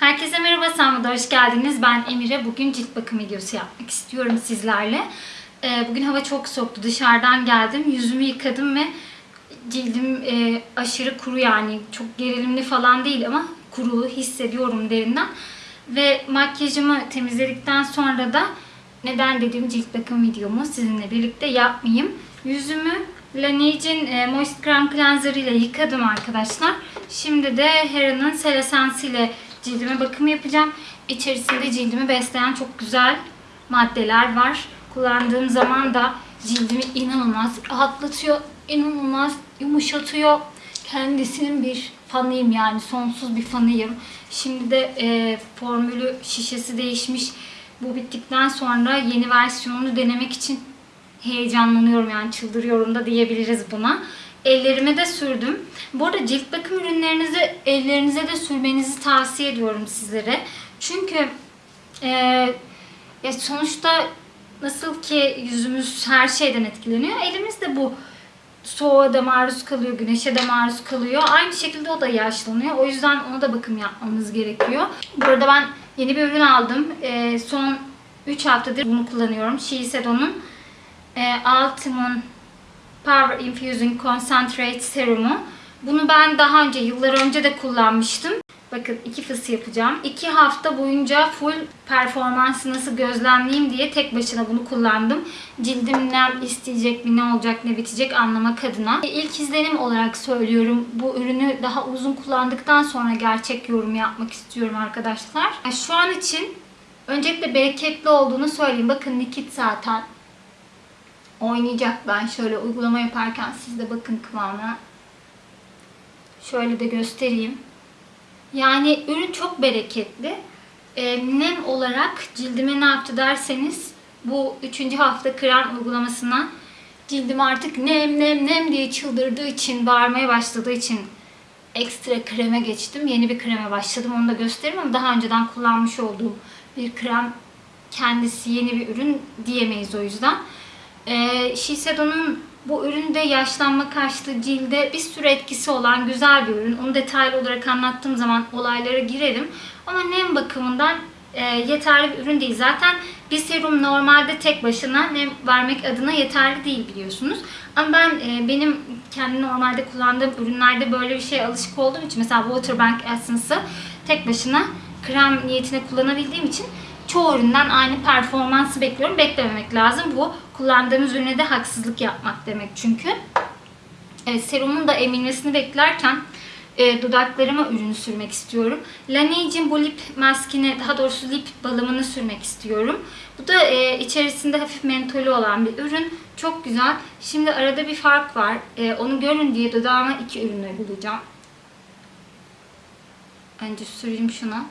Herkese merhaba, Sanma'da hoş geldiniz. Ben Emire. Bugün cilt bakım videosu yapmak istiyorum sizlerle. Ee, Bugün hava çok soğuktu. Dışarıdan geldim. Yüzümü yıkadım ve cildim e, aşırı kuru yani. Çok gerilimli falan değil ama kuru hissediyorum derinden. Ve makyajımı temizledikten sonra da neden dediğim cilt bakım videomu sizinle birlikte yapmayayım. Yüzümü Laneige'in e, Moist Creme Cleanser ile yıkadım arkadaşlar. Şimdi de Hera'nın Cell Essence ile cildime bakım yapacağım. İçerisinde cildimi besleyen çok güzel maddeler var. Kullandığım zaman da cildimi inanılmaz rahatlatıyor, inanılmaz yumuşatıyor. Kendisinin bir fanıyım yani sonsuz bir fanıyım. Şimdi de e, formülü şişesi değişmiş. Bu bittikten sonra yeni versiyonunu denemek için heyecanlanıyorum yani çıldırıyorum da diyebiliriz buna. Ellerime de sürdüm. Bu arada cilt bakım ürünlerinizi ellerinize de sürmenizi tavsiye ediyorum sizlere. Çünkü e, ya sonuçta nasıl ki yüzümüz her şeyden etkileniyor. Elimiz de bu soğuğa da maruz kalıyor, güneşe de maruz kalıyor. Aynı şekilde o da yaşlanıyor. O yüzden ona da bakım yapmamız gerekiyor. Burada ben yeni bir ürün aldım. E, son 3 haftadır bunu kullanıyorum. Shiseido'nun e, Ultimate Power Infusing Concentrate Serumu. Bunu ben daha önce, yıllar önce de kullanmıştım. Bakın iki fıs yapacağım. İki hafta boyunca full performansı nasıl gözlemleyeyim diye tek başına bunu kullandım. Cildim ne isteyecek mi, ne olacak, ne bitecek anlamak adına. İlk izlenim olarak söylüyorum. Bu ürünü daha uzun kullandıktan sonra gerçek yorum yapmak istiyorum arkadaşlar. Şu an için öncelikle bereketli olduğunu söyleyeyim. Bakın likit zaten oynayacak. Ben şöyle uygulama yaparken siz de bakın kıvamına. Şöyle de göstereyim. Yani ürün çok bereketli. E, nem olarak cildime ne yaptı derseniz bu 3. hafta krem uygulamasına cildim artık nem nem nem diye çıldırdığı için, bağırmaya başladığı için ekstra kreme geçtim. Yeni bir kreme başladım. Onu da gösteririm ama daha önceden kullanmış olduğum bir krem kendisi yeni bir ürün diyemeyiz o yüzden. Ee, Shiseido'nun bu üründe yaşlanma karşıtı cilde bir sürü etkisi olan güzel bir ürün. Onu detaylı olarak anlattığım zaman olaylara girelim. Ama nem bakımından e, yeterli bir ürün değil. Zaten bir serum normalde tek başına nem vermek adına yeterli değil biliyorsunuz. Ama ben e, benim kendi normalde kullandığım ürünlerde böyle bir şeye alışık olduğum için mesela Waterbank Essence'ı tek başına krem niyetine kullanabildiğim için çoğu üründen aynı performansı bekliyorum. Beklememek lazım. Bu kullandığımız ürüne de haksızlık yapmak demek çünkü. Evet, serumun da emilmesini beklerken e, dudaklarıma ürünü sürmek istiyorum. Laneige'in bu lip maskini, daha doğrusu lip balımını sürmek istiyorum. Bu da e, içerisinde hafif mentolü olan bir ürün. Çok güzel. Şimdi arada bir fark var. E, onu görün diye dudağıma iki ürünü bulacağım. Önce süreyim şuna.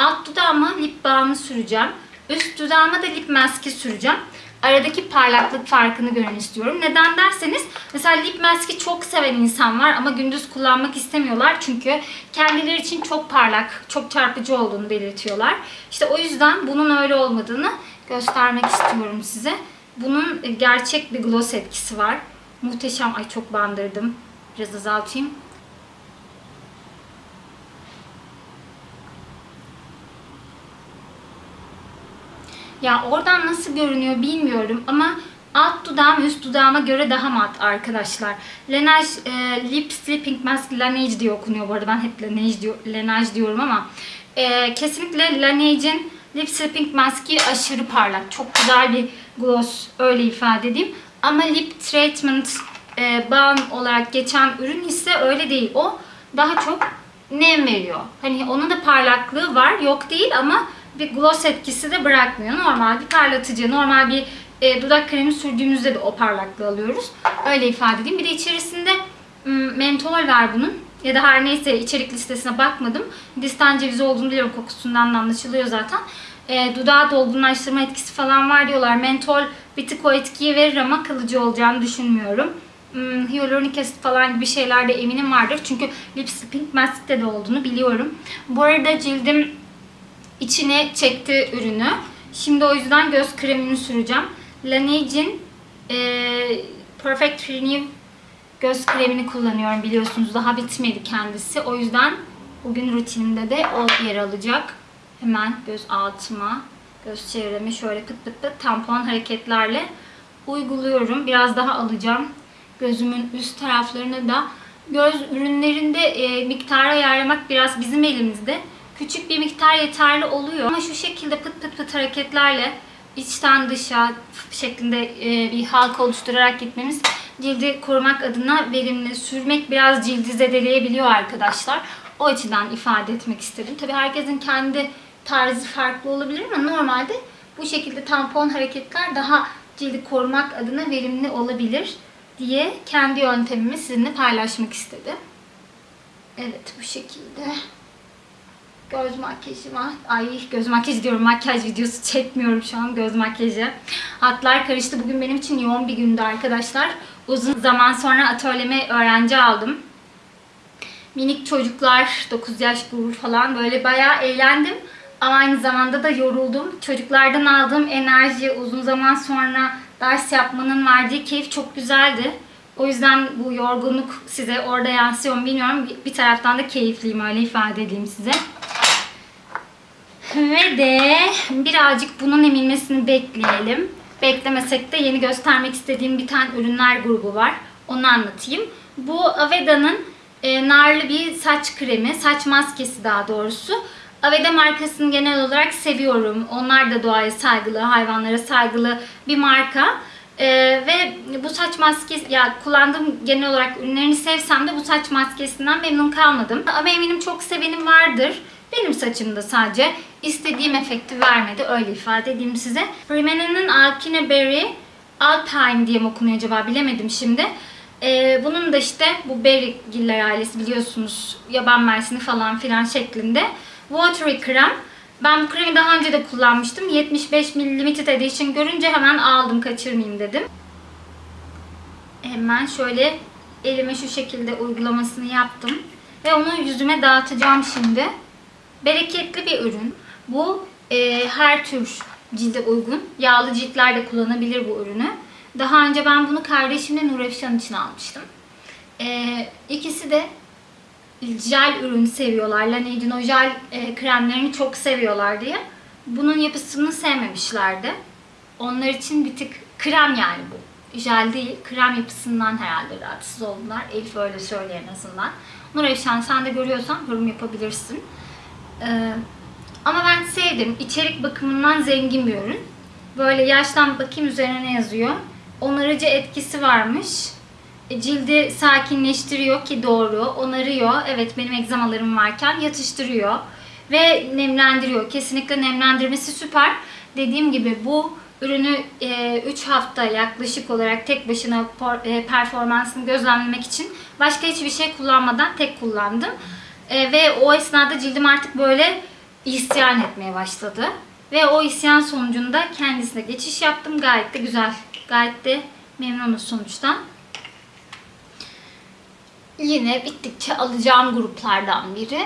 Alt dudağıma lip balmı süreceğim. Üst dudağıma da lip maski süreceğim. Aradaki parlaklık farkını görün istiyorum. Neden derseniz mesela lip maski çok seven insan var ama gündüz kullanmak istemiyorlar. Çünkü kendileri için çok parlak, çok çarpıcı olduğunu belirtiyorlar. İşte o yüzden bunun öyle olmadığını göstermek istiyorum size. Bunun gerçek bir gloss etkisi var. Muhteşem. Ay çok bandırdım. Biraz azaltayım. Ya oradan nasıl görünüyor bilmiyorum ama alt dudağım üst dudağıma göre daha mat arkadaşlar. Laneige e, Lip Sleeping Mask Laneige diye okunuyor bu arada. Ben hep Laneige, diyor, Laneige diyorum ama e, kesinlikle Laneige'in Lip Sleeping Mask'i aşırı parlak. Çok güzel bir gloss öyle ifade edeyim. Ama Lip Treatment e, balm olarak geçen ürün ise öyle değil. O daha çok nem veriyor. Hani onun da parlaklığı var. Yok değil ama bir gloss etkisi de bırakmıyor. Normal bir parlatıcı, normal bir e, dudak kremi sürdüğümüzde de o parlaklığı alıyoruz. Öyle ifade edeyim. Bir de içerisinde mentol var bunun. Ya da her neyse içerik listesine bakmadım. Hindistan cevizi olduğunu biliyorum. Kokusundan da anlaşılıyor zaten. E, dudağı dolgunlaştırma etkisi falan var diyorlar. Mentol bir tık o etkiyi verir ama kalıcı olacağını düşünmüyorum. Hmm, hyaluronik asit falan gibi şeyler de eminim vardır. Çünkü Lips Mask'te de olduğunu biliyorum. Bu arada cildim içine çekti ürünü. Şimdi o yüzden göz kremini süreceğim. Laneige'in e, Perfect Renew göz kremini kullanıyorum biliyorsunuz. Daha bitmedi kendisi. O yüzden Bugün rutinimde de o yer alacak. Hemen göz altıma, göz çevreme şöyle pıt pıt pıt tampon hareketlerle uyguluyorum. Biraz daha alacağım. Gözümün üst taraflarını da göz ürünlerinde e, miktarı ayarlamak biraz bizim elimizde. Küçük bir miktar yeterli oluyor. Ama şu şekilde pıt pıt pıt hareketlerle içten dışa şeklinde e, bir halka oluşturarak gitmemiz cildi korumak adına verimli. Sürmek biraz cildi zedeleyebiliyor arkadaşlar. O açıdan ifade etmek istedim. Tabii herkesin kendi tarzı farklı olabilir ama normalde bu şekilde tampon hareketler daha cildi korumak adına verimli olabilir diye kendi yöntemimi sizinle paylaşmak istedim. Evet bu şekilde. Göz makyajıma, ay göz makyajı diyorum makyaj videosu çekmiyorum şu an göz makyajı. Hatlar karıştı. Bugün benim için yoğun bir gündü arkadaşlar. Uzun zaman sonra atölyeme öğrenci aldım. Minik çocuklar, 9 yaş gurur falan böyle bayağı eğlendim. Ama aynı zamanda da yoruldum. Çocuklardan aldığım enerji uzun zaman sonra ders yapmanın verdiği keyif çok güzeldi. O yüzden bu yorgunluk size orada yansıyor mu bilmiyorum. Bir taraftan da keyifliyim öyle ifade edeyim size. Ve de birazcık bunun emilmesini bekleyelim. Beklemesek de yeni göstermek istediğim bir tane ürünler grubu var. Onu anlatayım. Bu Aveda'nın e, narlı bir saç kremi, saç maskesi daha doğrusu. Aveda markasını genel olarak seviyorum. Onlar da doğaya saygılı, hayvanlara saygılı bir marka. Ee, ve bu saç maskesi, ya kullandığım genel olarak ürünlerini sevsem de bu saç maskesinden memnun kalmadım. Ama eminim çok sevenim vardır. Benim saçımda sadece istediğim efekti vermedi. Öyle ifade edeyim size. Rimena'nın Alkine Berry Alpine diye mi okunuyor acaba bilemedim şimdi. Ee, bunun da işte bu Berrygiller ailesi biliyorsunuz yaban mersini falan filan şeklinde. Watery krem. Ben bu kremi daha önce de kullanmıştım. 75 ml edition görünce hemen aldım kaçırmayayım dedim. Hemen şöyle elime şu şekilde uygulamasını yaptım. Ve onu yüzüme dağıtacağım şimdi. Bereketli bir ürün. Bu e, her tür cilde uygun. Yağlı ciltler de kullanabilir bu ürünü. Daha önce ben bunu kardeşimle Nur Efşan için almıştım. E, ikisi de jel ürün seviyorlar. Laneige o jel e, kremlerini çok seviyorlar diye. Bunun yapısını sevmemişlerdi. Onlar için bir tık krem yani bu. Jel değil, krem yapısından herhalde rahatsız oldular. Elif öyle söylüyor en azından. Nur Efşan sen de görüyorsan yorum yapabilirsin. Ee, ama ben sevdim. İçerik bakımından zengin bir ürün. Böyle yaştan bakayım üzerine ne yazıyor. Onarıcı etkisi varmış. E, cildi sakinleştiriyor ki doğru. Onarıyor. Evet benim egzamalarım varken yatıştırıyor. Ve nemlendiriyor. Kesinlikle nemlendirmesi süper. Dediğim gibi bu ürünü 3 hafta yaklaşık olarak tek başına e, performansını gözlemlemek için başka hiçbir şey kullanmadan tek kullandım. E, ve o esnada cildim artık böyle isyan etmeye başladı. Ve o isyan sonucunda kendisine geçiş yaptım. Gayet de güzel. Gayet de memnunuz sonuçtan. Yine bittikçe alacağım gruplardan biri.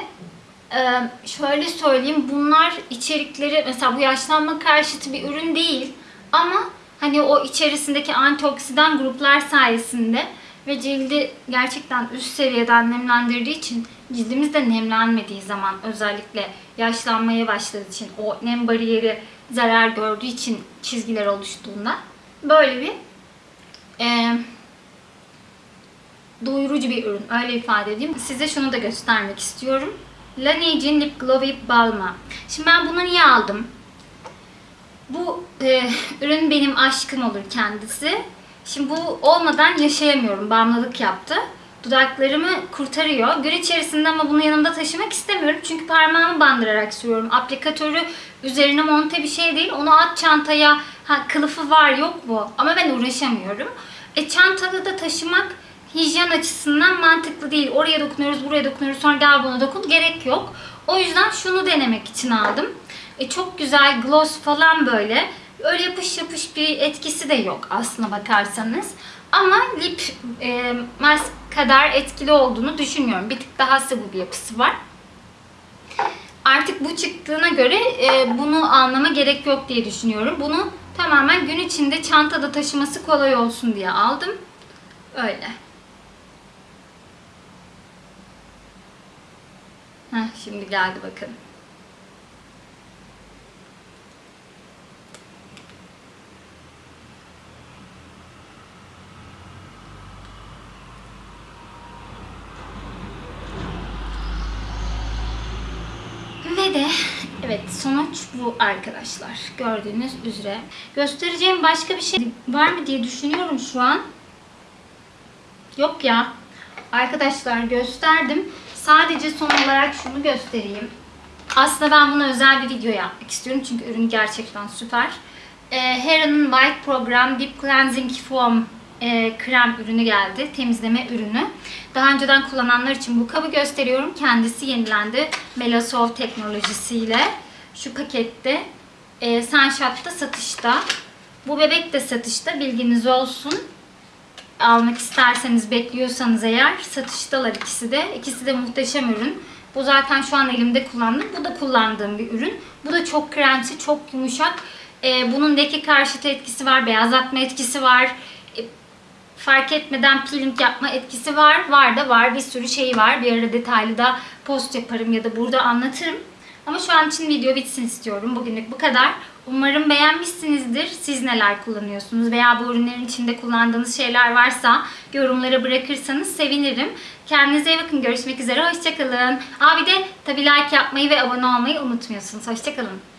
Ee, şöyle söyleyeyim bunlar içerikleri mesela bu yaşlanma karşıtı bir ürün değil ama hani o içerisindeki antioksidan gruplar sayesinde ve cildi gerçekten üst seviyeden nemlendirdiği için cildimiz de nemlenmediği zaman özellikle yaşlanmaya başladığı için o nem bariyeri zarar gördüğü için çizgiler oluştuğunda böyle bir e, doyurucu bir ürün. Öyle ifade edeyim. Size şunu da göstermek istiyorum. Laneige'in Lip Glowy Balm'a. Şimdi ben bunu niye aldım? Bu e, ürün benim aşkım olur kendisi. Şimdi bu olmadan yaşayamıyorum. Bağımlılık yaptı. Dudaklarımı kurtarıyor. Gün içerisinde ama bunu yanımda taşımak istemiyorum. Çünkü parmağımı bandırarak sürüyorum. Aplikatörü üzerine monte bir şey değil. Onu at çantaya. Ha kılıfı var yok bu. Ama ben uğraşamıyorum. E çantada da taşımak hijyen açısından mantıklı değil. Oraya dokunuyoruz, buraya dokunuyoruz. Sonra gel buna dokun. Gerek yok. O yüzden şunu denemek için aldım. E, çok güzel gloss falan böyle. Öyle yapış yapış bir etkisi de yok aslına bakarsanız. Ama lip e, mask kadar etkili olduğunu düşünmüyorum. Bir tık daha sıvı bir yapısı var. Artık bu çıktığına göre e, bunu almama gerek yok diye düşünüyorum. Bunu tamamen gün içinde çantada taşıması kolay olsun diye aldım. Öyle. Heh, şimdi geldi bakın. Ve de evet sonuç bu arkadaşlar. Gördüğünüz üzere. Göstereceğim başka bir şey var mı diye düşünüyorum şu an. Yok ya. Arkadaşlar gösterdim. Sadece son olarak şunu göstereyim. Aslında ben buna özel bir video yapmak istiyorum. Çünkü ürün gerçekten süper. Ee, Heron'un White Program Deep Cleansing Foam e, krem ürünü geldi. Temizleme ürünü. Daha önceden kullananlar için bu kabı gösteriyorum. Kendisi yenilendi. Melasol teknolojisiyle. Şu pakette e, satışta. Bu bebek de satışta. Bilginiz olsun almak isterseniz bekliyorsanız eğer satıştalar ikisi de. İkisi de muhteşem ürün. Bu zaten şu an elimde kullandım. Bu da kullandığım bir ürün. Bu da çok kremsi, çok yumuşak. Ee, bunun leke karşıtı etkisi var, beyazlatma etkisi var. Fark etmeden peeling yapma etkisi var. Var da var. Bir sürü şey var. Bir ara detaylı da post yaparım ya da burada anlatırım. Ama şu an için video bitsin istiyorum. Bugünlük bu kadar. Umarım beğenmişsinizdir. Siz neler kullanıyorsunuz veya bu ürünlerin içinde kullandığınız şeyler varsa yorumlara bırakırsanız sevinirim. Kendinize iyi bakın. Görüşmek üzere. Hoşçakalın. Aa bir de tabii like yapmayı ve abone olmayı unutmuyorsunuz. Hoşçakalın.